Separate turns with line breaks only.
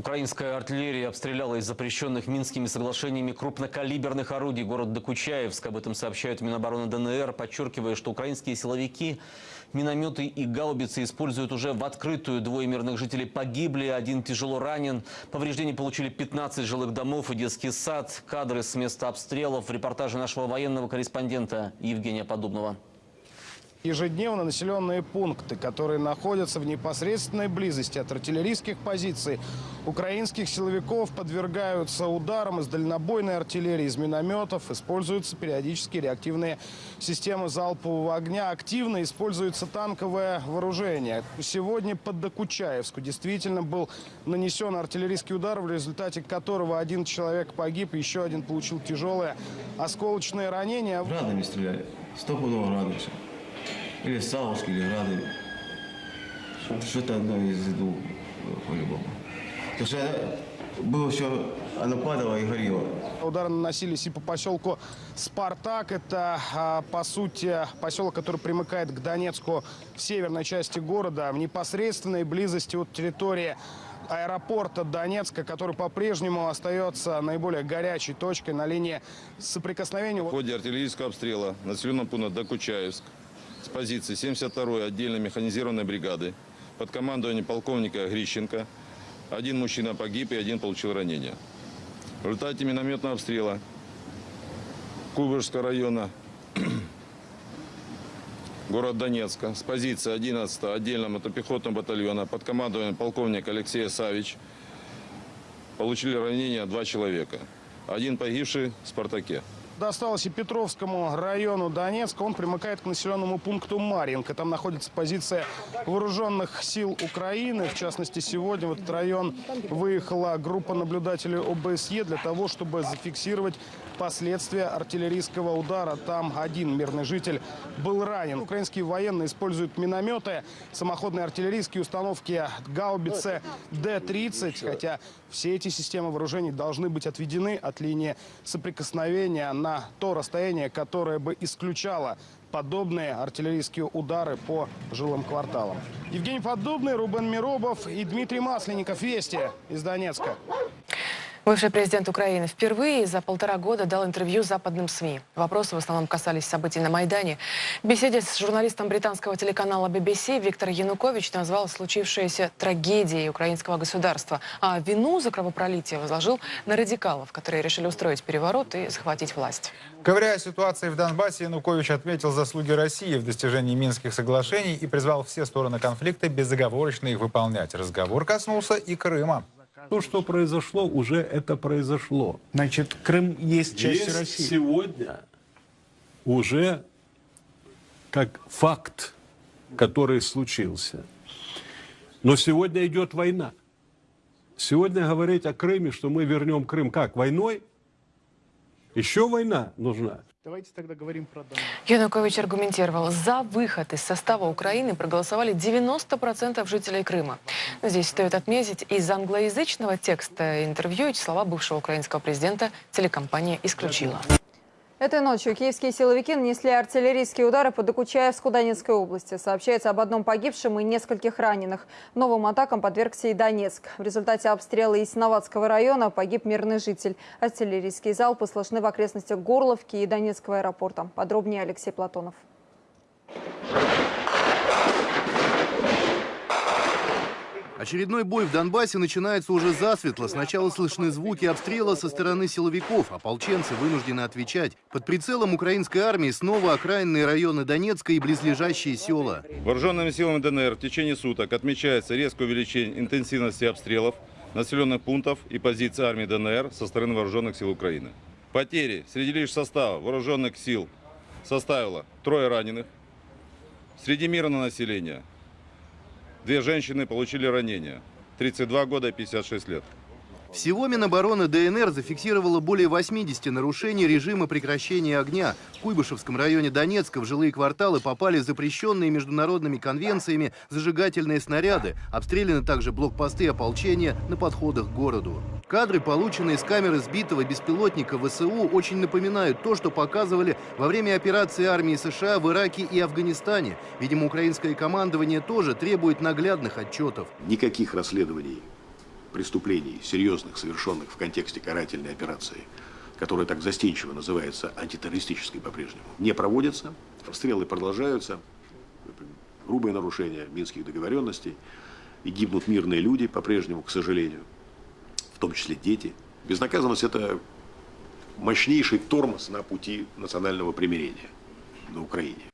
Украинская артиллерия обстреляла из запрещенных Минскими соглашениями крупнокалиберных орудий город Докучаевск. Об этом сообщают Минобороны ДНР, подчеркивая, что украинские силовики минометы и гаубицы используют уже в открытую. Двое мирных жителей погибли, один тяжело ранен. Повреждения получили 15 жилых домов и детский сад. Кадры с места обстрелов в репортаже нашего военного корреспондента Евгения Подобного.
Ежедневно населенные пункты, которые находятся в непосредственной близости от артиллерийских позиций украинских силовиков, подвергаются ударам из дальнобойной артиллерии, из минометов. Используются периодически реактивные системы залпового огня. Активно используется танковое вооружение. Сегодня под Докучаевску действительно был нанесен артиллерийский удар, в результате которого один человек погиб, еще один получил тяжелое осколочное ранение.
Градами стреляли. Стопудово все. Или Савушки, или Грады. Что-то одно из двух, по-любому. Потому что было все, оно падало и горело.
Удары наносились и по поселку Спартак. Это, а, по сути, поселок, который примыкает к Донецку в северной части города, в непосредственной близости от территории аэропорта Донецка, который по-прежнему остается наиболее горячей точкой на линии соприкосновения.
В ходе артиллерийского обстрела населенного пункта Докучаевск с позиции 72-й отдельной механизированной бригады под командованием полковника Грищенко один мужчина погиб и один получил ранение. В результате минометного обстрела Кубышского района город Донецка с позиции 11 отдельного мотопехотного батальона под командованием полковника Алексея Савич получили ранения два человека. Один погибший в «Спартаке».
Досталось и Петровскому району Донецка. Он примыкает к населенному пункту Марьинка. Там находится позиция вооруженных сил Украины. В частности, сегодня в этот район выехала группа наблюдателей ОБСЕ для того, чтобы зафиксировать последствия артиллерийского удара. Там один мирный житель был ранен. Украинские военные используют минометы, самоходные артиллерийские установки гаубицы Д-30. Хотя все эти системы вооружений должны быть отведены от линии соприкосновения на то расстояние, которое бы исключало подобные артиллерийские удары по жилым кварталам. Евгений Подобный, Рубен Миробов и Дмитрий Масленников. Вести из Донецка.
Бывший президент Украины впервые за полтора года дал интервью западным СМИ. Вопросы в основном касались событий на Майдане. В беседе с журналистом британского телеканала BBC Виктор Янукович назвал случившееся трагедией украинского государства, а вину за кровопролитие возложил на радикалов, которые решили устроить переворот и захватить власть.
Ковыряя ситуации в Донбассе, Янукович отметил заслуги России в достижении Минских соглашений и призвал все стороны конфликта безоговорочно их выполнять. Разговор коснулся и Крыма.
То, что произошло, уже это произошло.
Значит, Крым есть часть
Есть
России.
сегодня уже как факт, который случился. Но сегодня идет война. Сегодня говорить о Крыме, что мы вернем Крым как? Войной? Еще война нужна.
Давайте тогда говорим про Донбасс.
Янукович аргументировал, за выход из состава Украины проголосовали 90% жителей Крыма. Здесь стоит отметить, из англоязычного текста интервью эти слова бывшего украинского президента телекомпания исключила.
Этой ночью киевские силовики нанесли артиллерийские удары по Докучаевску Донецкой области. Сообщается об одном погибшем и нескольких раненых. Новым атакам подвергся и Донецк. В результате обстрела Ясиноватского района погиб мирный житель. Артиллерийские залпы слышны в окрестностях Горловки и Донецкого аэропорта. Подробнее Алексей Платонов.
Очередной бой в Донбассе начинается уже засветло. Сначала слышны звуки обстрела со стороны силовиков. Ополченцы вынуждены отвечать. Под прицелом украинской армии снова окраинные районы Донецка и близлежащие села.
Вооруженными силами ДНР в течение суток отмечается резкое увеличение интенсивности обстрелов населенных пунктов и позиций армии ДНР со стороны вооруженных сил Украины. Потери среди лишь состава вооруженных сил составило трое раненых. Среди мирного населения две женщины получили ранения. 32 года и 56 лет.
Всего Минобороны ДНР зафиксировало более 80 нарушений режима прекращения огня. В Куйбышевском районе Донецка в жилые кварталы попали запрещенные международными конвенциями зажигательные снаряды. Обстреляны также блокпосты ополчения на подходах к городу. Кадры, полученные с камеры сбитого беспилотника ВСУ, очень напоминают то, что показывали во время операции армии США в Ираке и Афганистане. Видимо, украинское командование тоже требует наглядных отчетов.
Никаких расследований преступлений, серьезных, совершенных в контексте карательной операции, которая так застенчиво называется антитеррористической по-прежнему, не проводятся, обстрелы продолжаются, грубые нарушения минских договоренностей, и гибнут мирные люди по-прежнему, к сожалению, в том числе дети. Безнаказанность – это мощнейший тормоз на пути национального примирения на Украине.